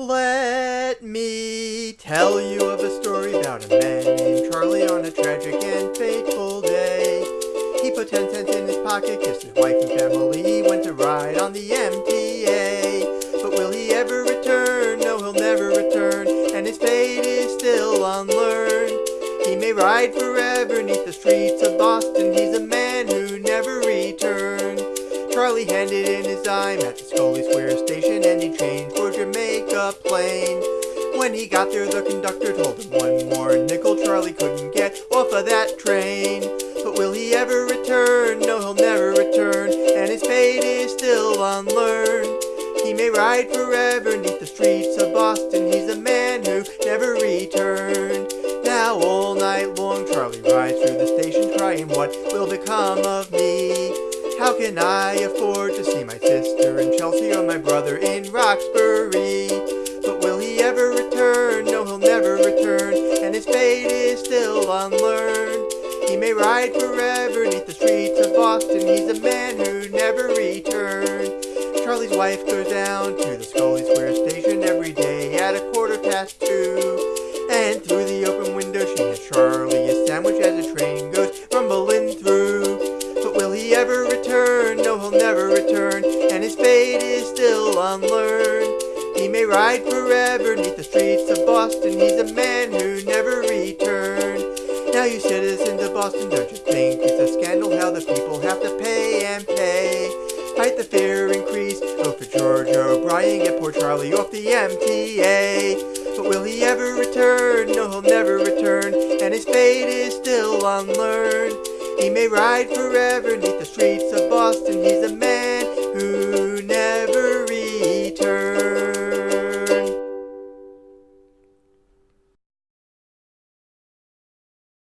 Let me tell you of a story about a man named Charlie on a tragic and fateful day. He put ten cents in his pocket, kissed his wife and family, he went to ride on the MTA. But will he ever return? No, he'll never return, and his fate is still unlearned. He may ride forever neath the streets of Boston, Charlie handed in his dime at the Scully Square station and he changed for Jamaica Plain. When he got there, the conductor told him one more nickel Charlie couldn't get off of that train. But will he ever return? No, he'll never return, and his fate is still unlearned. He may ride forever neath the streets of Boston, he's a man who never returned. Now all night long Charlie rides through the station crying, what will become of me? How can I afford my brother in Roxbury? But will he ever return? No, he'll never return, and his fate is still unlearned. He may ride forever neath the streets of Boston, he's a man who never returned. Charlie's wife goes down to the Scully Square station every day at a quarter past two. Never return, and his fate is still unlearned. He may ride forever neath the streets of Boston, he's a man who never returned. Now you citizens of Boston, don't you think it's a scandal how the people have to pay and pay? Fight the fare increase, vote for George O'Brien, get poor Charlie off the MTA. But will he ever return? No, he'll never return, and his fate is still unlearned. He may ride forever neath the streets of Boston, he's a man